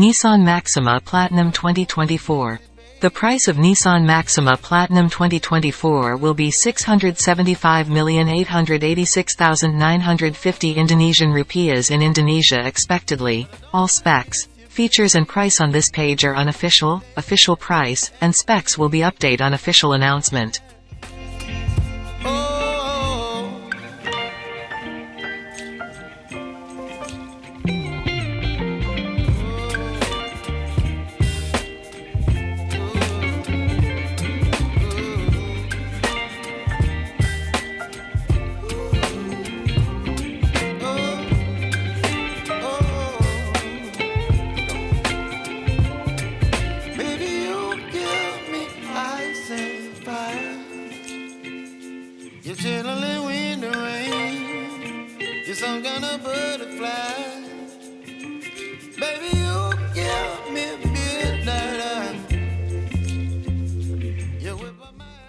Nissan Maxima Platinum 2024. The price of Nissan Maxima Platinum 2024 will be 675,886,950 Indonesian rupiahs in Indonesia expectedly. All specs, features and price on this page are unofficial, official price, and specs will be update on official announcement.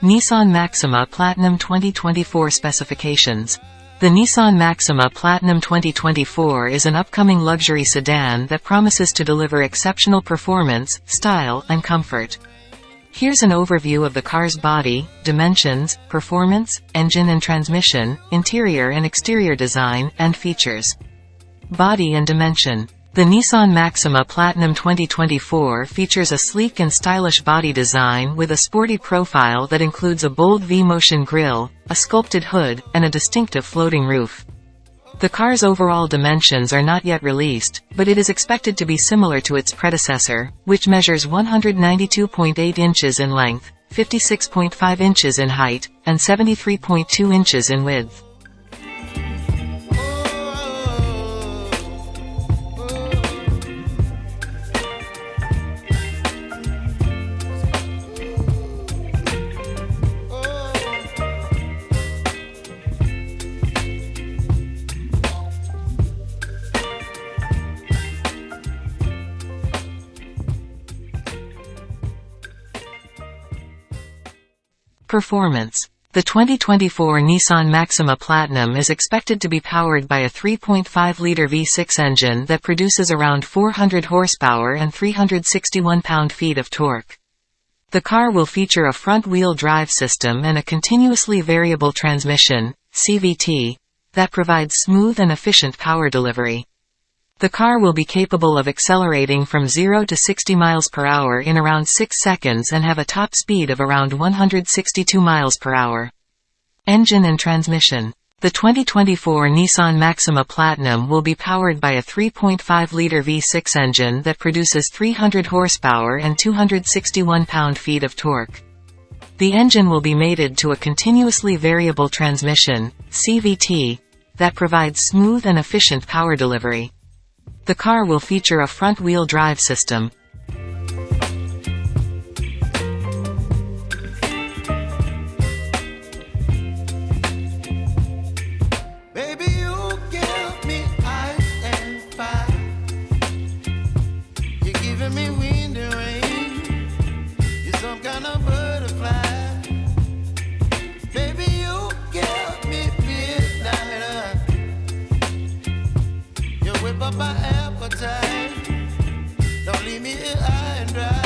Nissan Maxima Platinum 2024 specifications. The Nissan Maxima Platinum 2024 is an upcoming luxury sedan that promises to deliver exceptional performance, style, and comfort. Here's an overview of the car's body, dimensions, performance, engine and transmission, interior and exterior design, and features. Body and dimension. The Nissan Maxima Platinum 2024 features a sleek and stylish body design with a sporty profile that includes a bold V-motion grille, a sculpted hood, and a distinctive floating roof. The car's overall dimensions are not yet released, but it is expected to be similar to its predecessor, which measures 192.8 inches in length, 56.5 inches in height, and 73.2 inches in width. Performance The 2024 Nissan Maxima Platinum is expected to be powered by a 3.5-liter V6 engine that produces around 400 horsepower and 361 pound-feet of torque. The car will feature a front-wheel drive system and a continuously variable transmission, CVT, that provides smooth and efficient power delivery. The car will be capable of accelerating from 0 to 60 miles per hour in around 6 seconds and have a top speed of around 162 miles per hour. Engine and transmission. The 2024 Nissan Maxima Platinum will be powered by a 3.5-liter V6 engine that produces 300 horsepower and 261 pound-feet of torque. The engine will be mated to a continuously variable transmission, CVT, that provides smooth and efficient power delivery. The car will feature a front-wheel drive system. Me wind and rain. You're some kind of butterfly. Up my appetite. Don't leave me high and dry.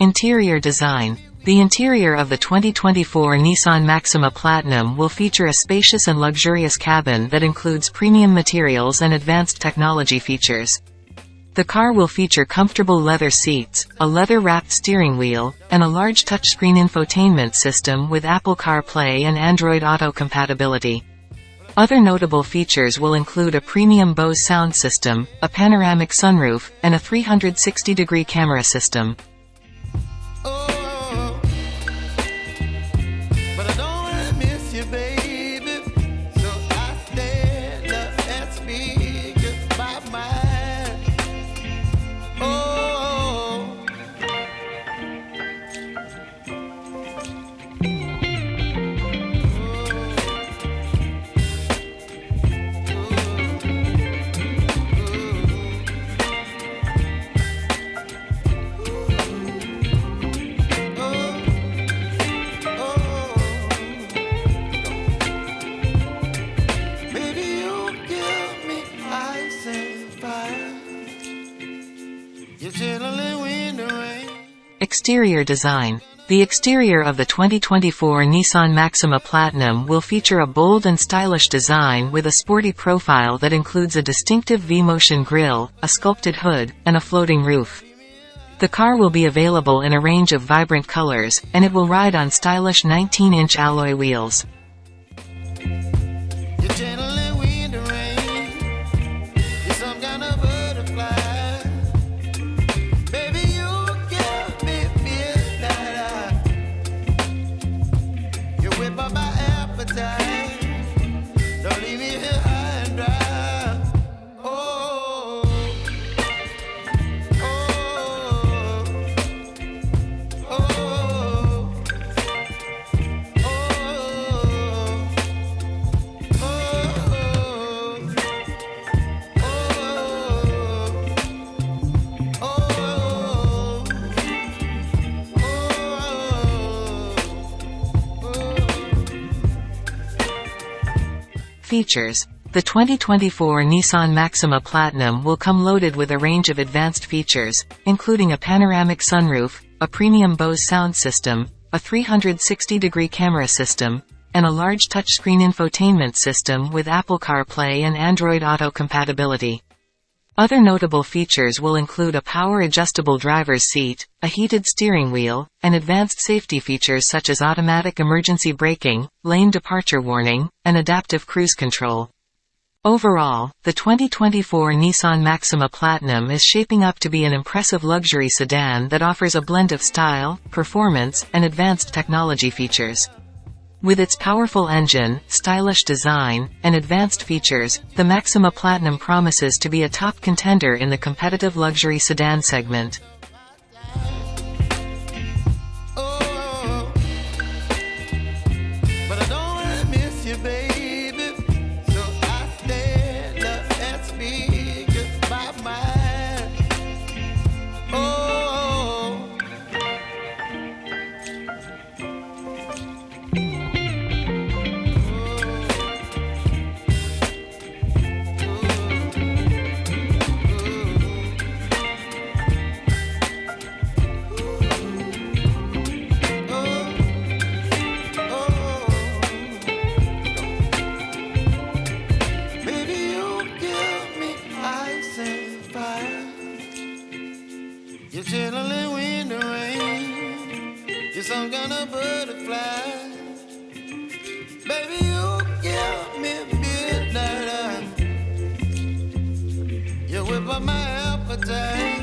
Interior design. The interior of the 2024 Nissan Maxima Platinum will feature a spacious and luxurious cabin that includes premium materials and advanced technology features. The car will feature comfortable leather seats, a leather-wrapped steering wheel, and a large touchscreen infotainment system with Apple CarPlay and Android Auto compatibility. Other notable features will include a premium Bose sound system, a panoramic sunroof, and a 360-degree camera system. Exterior design. The exterior of the 2024 Nissan Maxima Platinum will feature a bold and stylish design with a sporty profile that includes a distinctive V-motion grille, a sculpted hood, and a floating roof. The car will be available in a range of vibrant colors, and it will ride on stylish 19-inch alloy wheels. Features. The 2024 Nissan Maxima Platinum will come loaded with a range of advanced features, including a panoramic sunroof, a premium Bose sound system, a 360-degree camera system, and a large touchscreen infotainment system with Apple CarPlay and Android Auto compatibility. Other notable features will include a power-adjustable driver's seat, a heated steering wheel, and advanced safety features such as automatic emergency braking, lane departure warning, and adaptive cruise control. Overall, the 2024 Nissan Maxima Platinum is shaping up to be an impressive luxury sedan that offers a blend of style, performance, and advanced technology features. With its powerful engine, stylish design, and advanced features, the Maxima Platinum promises to be a top contender in the competitive luxury sedan segment. My appetite.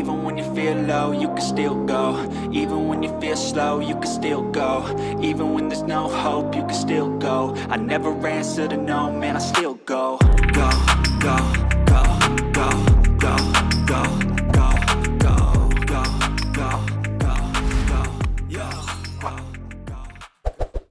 Even when you feel low, you can still go. Even when you feel slow, you can still go. Even when there's no hope, you can still go. I never answer to no, man, I still go. Go, go